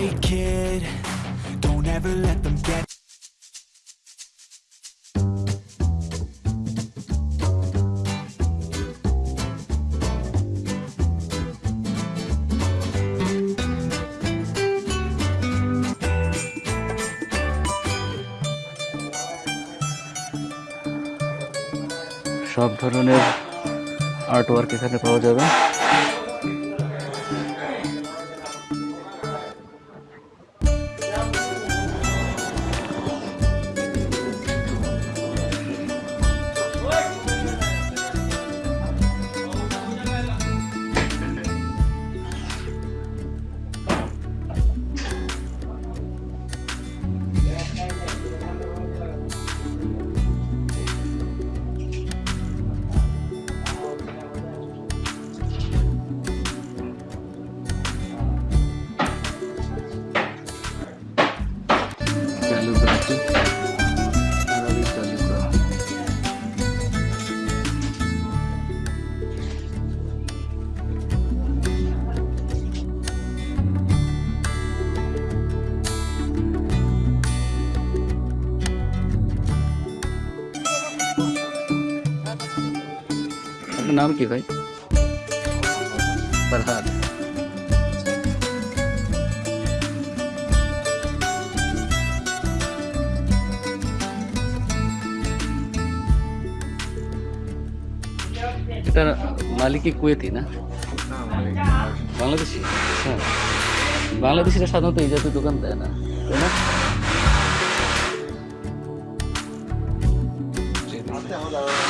Hey kid, don't ever let them get সব ধরনের art work এখানে পাওয়া যাবে नाम की भाई? प्रहार। নাম কি ভাই ফরহাদ এটা মালিকই কুয়েতি না? বাংলাদেশি? হ্যাঁ। বাংলাদেশিরা সাধারণত এই জাতীয় দোকান দেয় না, তাই না? আচ্ছা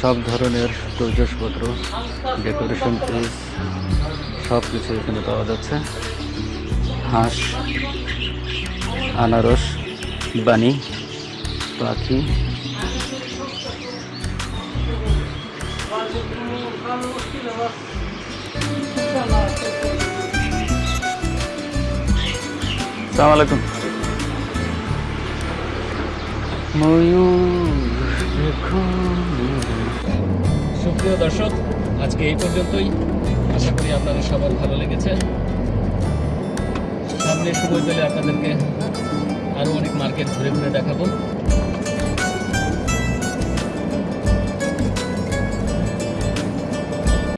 সব ধরনের তৈজসপত্র ডেকোরেশন পিস সব কিছু এখানে পাওয়া যাচ্ছে। হাঁস, আনারস বানি পাখি। সালাম ময়ূর, দেখো। সুপ্রিয় দর্শক, আজকে এই পর্যন্তই। আশা করি আপনাদের সবার ভালো লেগেছে। সামনে সময় পেলে আপনাদেরকে আরও অনেক মার্কেট ঘুরে ঘুরে দেখাবো।